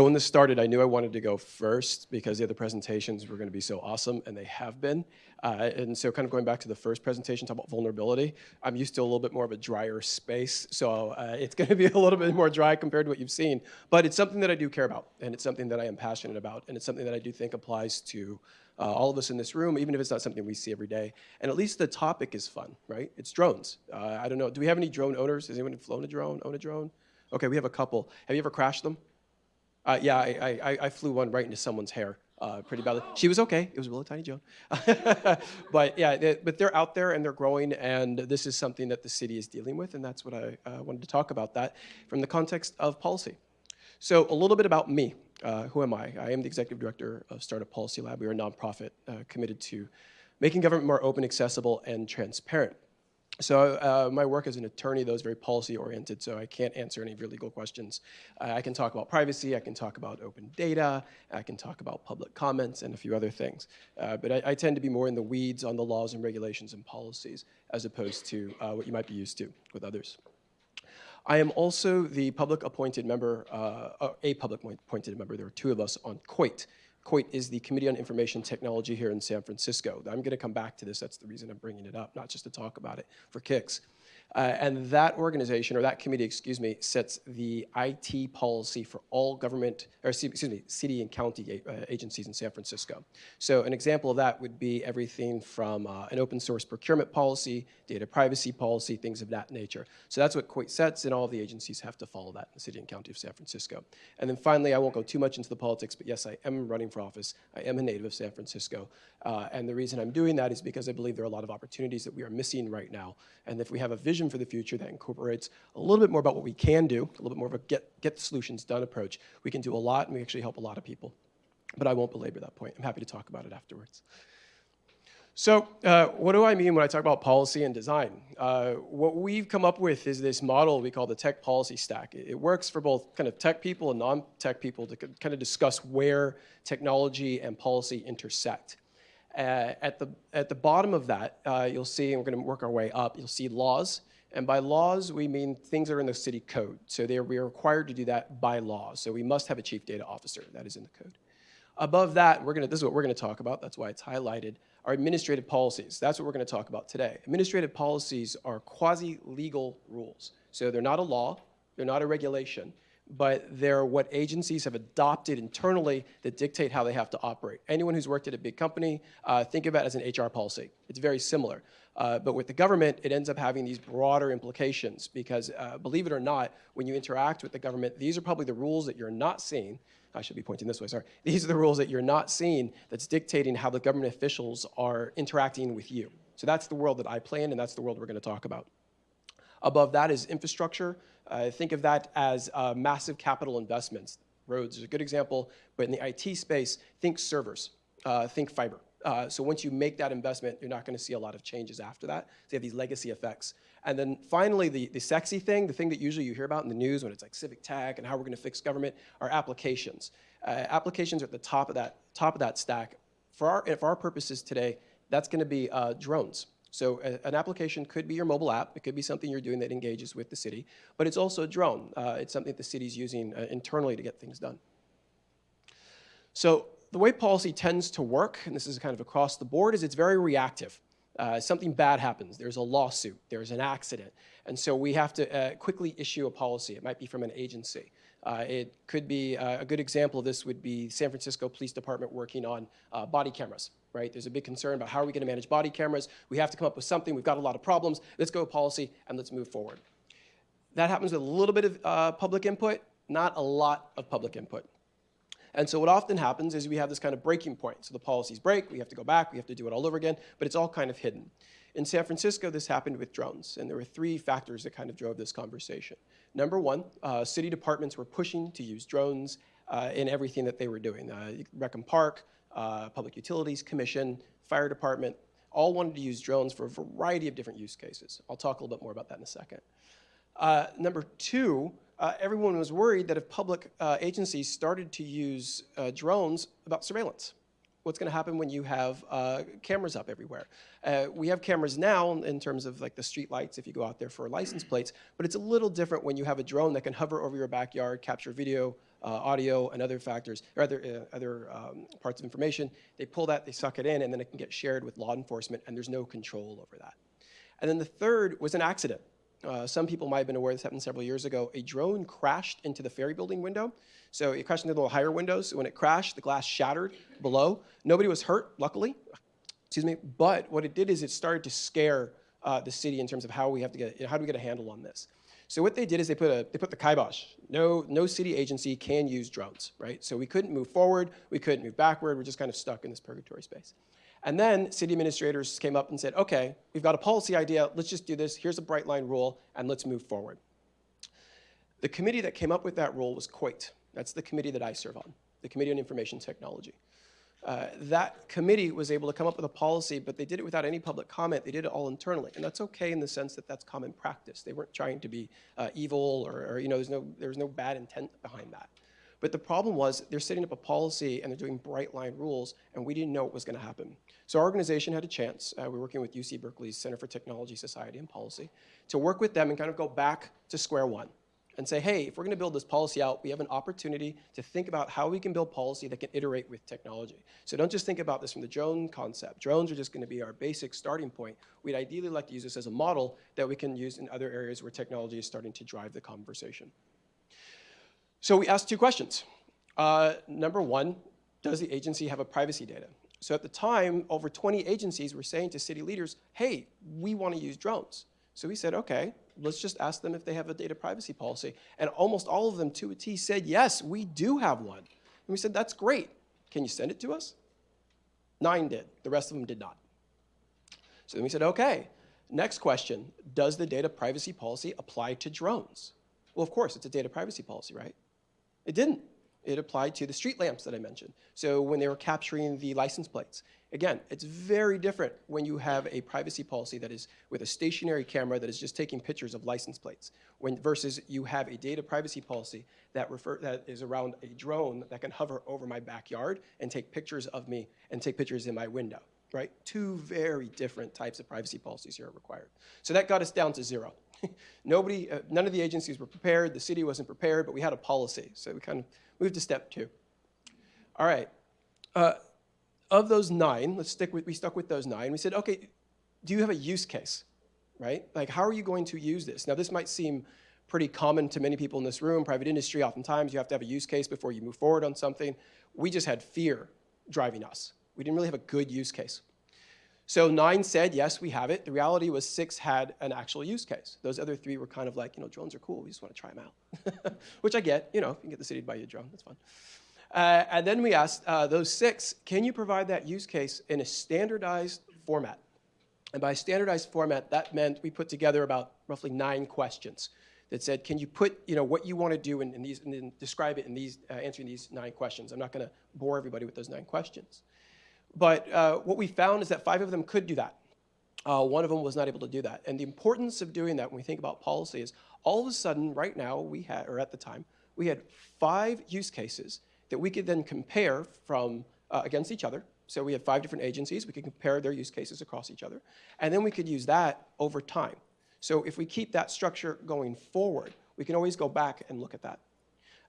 So when this started, I knew I wanted to go first because the other presentations were going to be so awesome, and they have been. Uh, and so kind of going back to the first presentation, talk about vulnerability, I'm used to a little bit more of a drier space, so uh, it's going to be a little bit more dry compared to what you've seen. But it's something that I do care about, and it's something that I am passionate about, and it's something that I do think applies to uh, all of us in this room, even if it's not something we see every day. And at least the topic is fun, right? It's drones. Uh, I don't know, do we have any drone owners? Has anyone flown a drone, own a drone? Okay, we have a couple. Have you ever crashed them? Uh, yeah, I, I, I, flew one right into someone's hair uh, pretty badly. She was okay. It was a little tiny drone. but yeah, they, but they're out there and they're growing, and this is something that the city is dealing with, and that's what I uh, wanted to talk about that from the context of policy. So a little bit about me. Uh, who am I? I am the executive director of Startup Policy Lab. We are a nonprofit uh, committed to making government more open, accessible, and transparent. So uh, my work as an attorney, though, is very policy-oriented, so I can't answer any of your legal questions. Uh, I can talk about privacy, I can talk about open data, I can talk about public comments, and a few other things. Uh, but I, I, tend to be more in the weeds on the laws and regulations and policies, as opposed to uh, what you might be used to with others. I am also the public appointed member, uh, a public appointed member, there are two of us on COIT, COIT is the Committee on Information Technology here in San Francisco. I'm going to come back to this. That's the reason I'm bringing it up, not just to talk about it for kicks. Uh, and that organization, or that committee, excuse me, sets the IT policy for all government, or excuse me, city and county uh, agencies in San Francisco. So an example of that would be everything from uh, an open source procurement policy, data privacy policy, things of that nature. So that's what COIT sets, and all the agencies have to follow that in the city and county of San Francisco. And then finally, I won't go too much into the politics, but yes, I am running for office. I am a native of San Francisco. Uh, and the reason I'm doing that is because I believe there are a lot of opportunities that we are missing right now. And if we have a vision vision for the future that incorporates a little bit more about what we can do, a little bit more of a get, get the solutions done approach. We can do a lot and we actually help a lot of people. But I won't belabor that point. I'm happy to talk about it afterwards. So uh, what do I mean when I talk about policy and design? Uh, what we've come up with is this model we call the tech policy stack. It, works for both kind of tech people and non-tech people to kind of discuss where technology and policy intersect. Uh, at, the, at the bottom of that, uh, you'll see, and we're going to work our way up, you'll see laws. And by laws, we mean things that are in the city code. So are, we are required to do that by law. So we must have a chief data officer. That is in the code. Above that, we're gonna, this is what we're going to talk about. That's why it's highlighted. Our administrative policies. That's what we're going to talk about today. Administrative policies are quasi-legal rules. So they're not a law. They're not a regulation but they're what agencies have adopted internally that dictate how they have to operate. Anyone who's worked at a big company, uh, think of it as an HR policy. It's very similar. Uh, but with the government, it ends up having these broader implications because, uh, believe it or not, when you interact with the government, these are probably the rules that you're not seeing. I should be pointing this way, sorry. These are the rules that you're not seeing that's dictating how the government officials are interacting with you. So that's the world that I play in, and that's the world we're going to talk about. Above that is infrastructure. Uh, think of that as uh, massive capital investments. Roads is a good example, but in the IT space, think servers, uh, think fiber. Uh, so once you make that investment, you're not going to see a lot of changes after that. So you have these legacy effects. And then finally, the, the sexy thing, the thing that usually you hear about in the news when it's like civic tech and how we're going to fix government, are applications. Uh, applications are at the top of that, top of that stack. For our, for our purposes today, that's going to be uh, drones. So a, an application could be your mobile app. It could be something you're doing that engages with the city. But it's also a drone. Uh, it's something that the city's using uh, internally to get things done. So the way policy tends to work, and this is kind of across the board, is it's very reactive. Uh, something bad happens. There's a lawsuit. There's an accident. And so we have to uh, quickly issue a policy. It might be from an agency. Uh, it could be, uh, a good example of this would be San Francisco Police Department working on uh, body cameras, right? There's a big concern about how are we gonna manage body cameras. We have to come up with something. We've got a lot of problems. Let's go policy and let's move forward. That happens with a little bit of uh, public input, not a lot of public input. And so what often happens is we have this kind of breaking point. So the policies break, we have to go back, we have to do it all over again, but it's all kind of hidden. In San Francisco, this happened with drones, and there were three factors that kind of drove this conversation. Number one, uh, city departments were pushing to use drones uh, in everything that they were doing. Uh, Park, uh, Public Utilities Commission, Fire Department, all wanted to use drones for a variety of different use cases. I'll talk a little bit more about that in a second. Uh, number two, uh, everyone was worried that if public uh, agencies started to use uh, drones about surveillance, What's going to happen when you have uh, cameras up everywhere? Uh, we have cameras now in terms of like the street lights if you go out there for license plates, but it's a little different when you have a drone that can hover over your backyard, capture video, uh, audio, and other factors, or other, other um, parts of information. They pull that, they suck it in, and then it can get shared with law enforcement, and there's no control over that. And then the third was an accident. Uh, some people might have been aware this happened several years ago. A drone crashed into the ferry building window. So it crashed into the little higher windows. When it crashed, the glass shattered below. Nobody was hurt, luckily. Excuse me. But what it did is it started to scare uh, the city in terms of how we have to get, how do we get a handle on this? So what they did is they put a they put the kibosh. No no city agency can use drones, right? So we couldn't move forward, we couldn't move backward. We're just kind of stuck in this purgatory space. And then city administrators came up and said, okay, we've got a policy idea, let's just do this, here's a bright line rule, and let's move forward. The committee that came up with that rule was COIT. That's the committee that I serve on, the Committee on Information Technology. Uh, that committee was able to come up with a policy, but they did it without any public comment. They did it all internally, and that's okay in the sense that that's common practice. They weren't trying to be uh, evil, or, or, you know, there's no there's no bad intent behind that. But the problem was they're setting up a policy and they're doing bright line rules, and we didn't know what was going to happen. So our organization had a chance. Uh, we are working with UC Berkeley's Center for Technology, Society, and Policy to work with them and kind of go back to square one and say, hey, if we're going to build this policy out, we have an opportunity to think about how we can build policy that can iterate with technology. So don't just think about this from the drone concept. Drones are just going to be our basic starting point. We'd ideally like to use this as a model that we can use in other areas where technology is starting to drive the conversation. So we asked two questions. Uh, number one, does the agency have a privacy data? So at the time, over 20 agencies were saying to city leaders, hey, we want to use drones. So we said, okay, let's just ask them if they have a data privacy policy. And almost all of them to a T said, yes, we do have one. And we said, that's great. Can you send it to us? Nine did. The rest of them did not. So then we said, okay, next question, does the data privacy policy apply to drones? Well, of course, it's a data privacy policy, right? It didn't. It applied to the street lamps that I mentioned. So when they were capturing the license plates. Again, it's very different when you have a privacy policy that is with a stationary camera that is just taking pictures of license plates when, versus you have a data privacy policy that, refer, that is around a drone that can hover over my backyard and take pictures of me and take pictures in my window, right? Two very different types of privacy policies here are required. So that got us down to zero. Nobody, uh, none of the agencies were prepared. The city wasn't prepared, but we had a policy. So we kind of moved to step two. All right. Uh, of those nine, let's stick with, we stuck with those nine. We said, okay, do you have a use case, right? Like, how are you going to use this? Now, this might seem pretty common to many people in this room, private industry, oftentimes you have to have a use case before you move forward on something. We just had fear driving us. We didn't really have a good use case. So nine said, yes, we have it. The reality was six had an actual use case. Those other three were kind of like, you know, drones are cool. We just want to try them out, which I get. You know, you can get the city to buy you a drone. That's fun. Uh, and then we asked uh, those six, can you provide that use case in a standardized format? And by standardized format, that meant we put together about roughly nine questions that said, can you put you know, what you want to do in, in these, and describe it in these, uh, answering these nine questions. I'm not going to bore everybody with those nine questions. But uh, what we found is that five of them could do that. Uh, one of them was not able to do that. And the importance of doing that when we think about policy is all of a sudden, right now, we had, or at the time, we had five use cases that we could then compare from uh, against each other. So we had five different agencies. We could compare their use cases across each other. And then we could use that over time. So if we keep that structure going forward, we can always go back and look at that.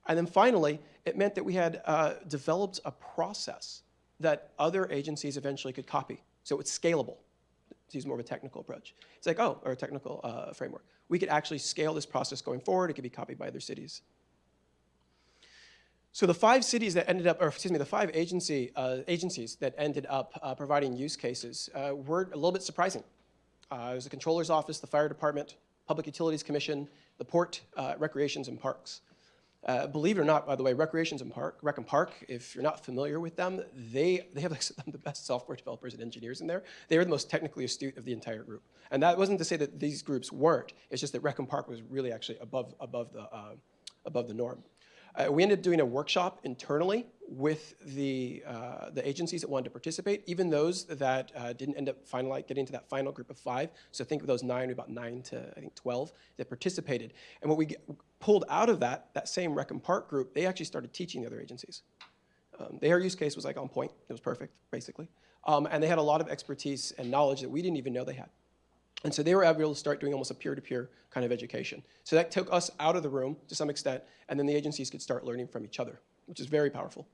And then finally, it meant that we had uh, developed a process that other agencies eventually could copy. So it's scalable, to use more of a technical approach. It's like, oh, or a technical uh, framework. We could actually scale this process going forward. It could be copied by other cities. So the five cities that ended up, or excuse me, the five agency, uh, agencies that ended up uh, providing use cases uh, were a little bit surprising. Uh, it was the Controller's Office, the Fire Department, Public Utilities Commission, the Port, uh, Recreations and Parks. Uh, believe it or not, by the way, Recreations and Park, Rec and Park, if you're not familiar with them, they, they have like the best software developers and engineers in there. They are the most technically astute of the entire group. And that wasn't to say that these groups weren't. It's just that Rec and Park was really actually above, above, the, uh, above the norm. Uh, we ended up doing a workshop internally with the, uh, the agencies that wanted to participate, even those that uh, didn't end up finally getting to that final group of five. So think of those nine, about nine to I think 12 that participated. And what we get, pulled out of that, that same Rec and Park group, they actually started teaching the other agencies. Um, their use case was like on point. It was perfect, basically. Um, and they had a lot of expertise and knowledge that we didn't even know they had. And so they were able to start doing almost a peer-to-peer kind of education. So that took us out of the room to some extent, and then the agencies could start learning from each other, which is very powerful.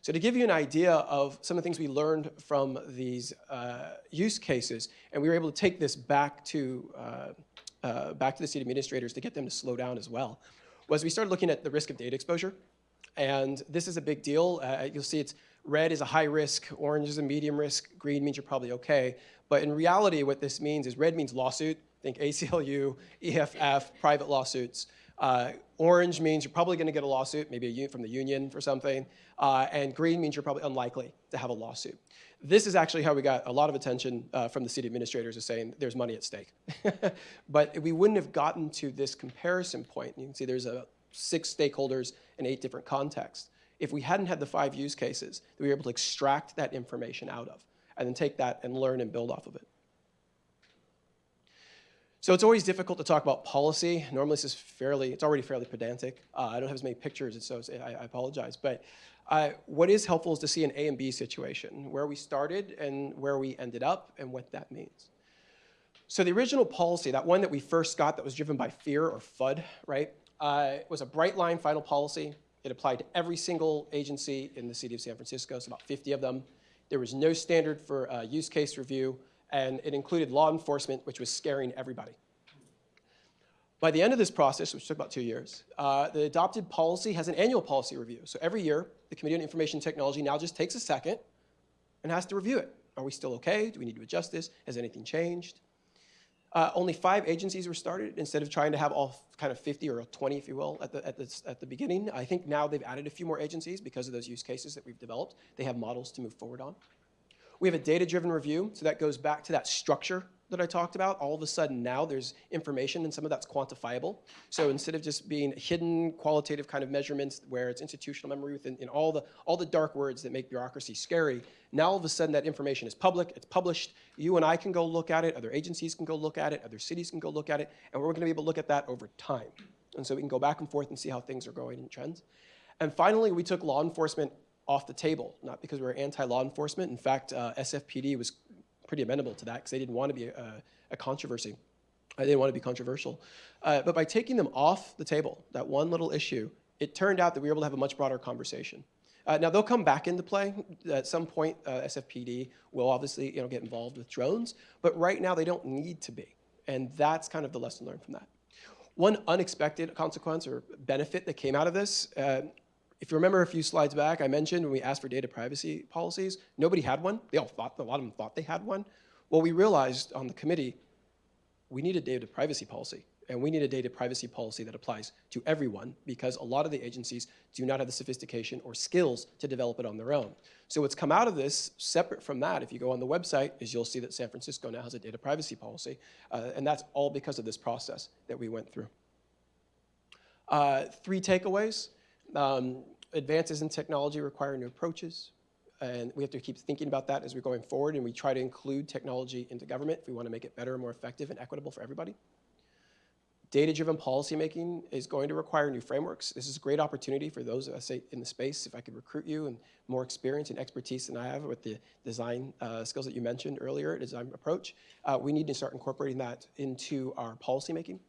So to give you an idea of some of the things we learned from these uh, use cases, and we were able to take this back to, uh, uh, back to the city administrators to get them to slow down as well, was we started looking at the risk of data exposure. And this is a big deal. Uh, you'll see it's red is a high risk, orange is a medium risk, green means you're probably okay. But in reality, what this means is red means lawsuit. Think ACLU, EFF, private lawsuits. Uh, orange means you're probably going to get a lawsuit, maybe a from the union for something. Uh, and green means you're probably unlikely to have a lawsuit. This is actually how we got a lot of attention uh, from the city administrators of saying there's money at stake. but we wouldn't have gotten to this comparison point. You can see there's a six stakeholders in eight different contexts. If we hadn't had the five use cases that we were able to extract that information out of and then take that and learn and build off of it. So it's always difficult to talk about policy. Normally this is fairly, it's already fairly pedantic. Uh, I don't have as many pictures, so I, I apologize. But uh, what is helpful is to see an A and B situation, where we started and where we ended up and what that means. So the original policy, that one that we first got that was driven by fear or FUD, right, uh, was a bright line final policy. It applied to every single agency in the city of San Francisco, so about 50 of them. There was no standard for uh, use case review, and it included law enforcement, which was scaring everybody. By the end of this process, which took about two years, uh, the adopted policy has an annual policy review. So every year, the Committee on Information Technology now just takes a second and has to review it. Are we still okay? Do we need to adjust this? Has anything changed? Uh, only five agencies were started instead of trying to have all kind of 50 or 20, if you will, at the, at, the, at the beginning. I think now they've added a few more agencies because of those use cases that we've developed. They have models to move forward on. We have a data-driven review, so that goes back to that structure that I talked about. All of a sudden now there's information and some of that's quantifiable. So instead of just being hidden qualitative kind of measurements where it's institutional memory within in all the, all the dark words that make bureaucracy scary, now all of a sudden that information is public, it's published, you and I can go look at it, other agencies can go look at it, other cities can go look at it, and we're gonna be able to look at that over time. And so we can go back and forth and see how things are going and trends. And finally, we took law enforcement off the table, not because we were anti-law enforcement. In fact, uh, SFPD was pretty amenable to that because they didn't want to be a, a controversy. They didn't want to be controversial. Uh, but by taking them off the table, that one little issue, it turned out that we were able to have a much broader conversation. Uh, now they'll come back into play. At some point, uh, SFPD will obviously you know, get involved with drones, but right now they don't need to be. And that's kind of the lesson learned from that. One unexpected consequence or benefit that came out of this, uh, if you remember a few slides back, I mentioned when we asked for data privacy policies, nobody had one. They all thought, a lot of them thought they had one. Well, we realized on the committee, we need a data privacy policy. And we need a data privacy policy that applies to everyone because a lot of the agencies do not have the sophistication or skills to develop it on their own. So what's come out of this, separate from that, if you go on the website, is you'll see that San Francisco now has a data privacy policy. Uh, and that's all because of this process that we went through. Uh, three takeaways. Um, advances in technology require new approaches, and we have to keep thinking about that as we're going forward, and we try to include technology into government if we want to make it better, more effective, and equitable for everybody. Data-driven policymaking is going to require new frameworks. This is a great opportunity for those of us in the space, if I could recruit you and more experience and expertise than I have with the design uh, skills that you mentioned earlier, design approach. Uh, we need to start incorporating that into our policymaking.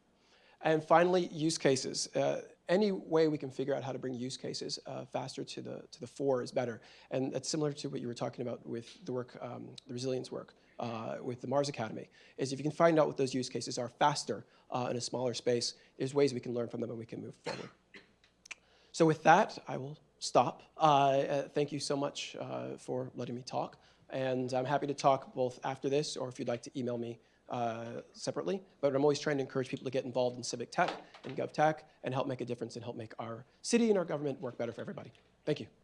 And finally, use cases. Uh, any way we can figure out how to bring use cases uh, faster to the, to the fore is better. And that's similar to what you were talking about with the work, um, the resilience work uh, with the Mars Academy, is if you can find out what those use cases are faster uh, in a smaller space, there's ways we can learn from them and we can move forward. So with that, I will stop. Uh, uh, thank you so much uh, for letting me talk. And I'm happy to talk both after this or if you'd like to email me uh, separately, but I'm always trying to encourage people to get involved in civic tech and gov tech and help make a difference and help make our city and our government work better for everybody. Thank you.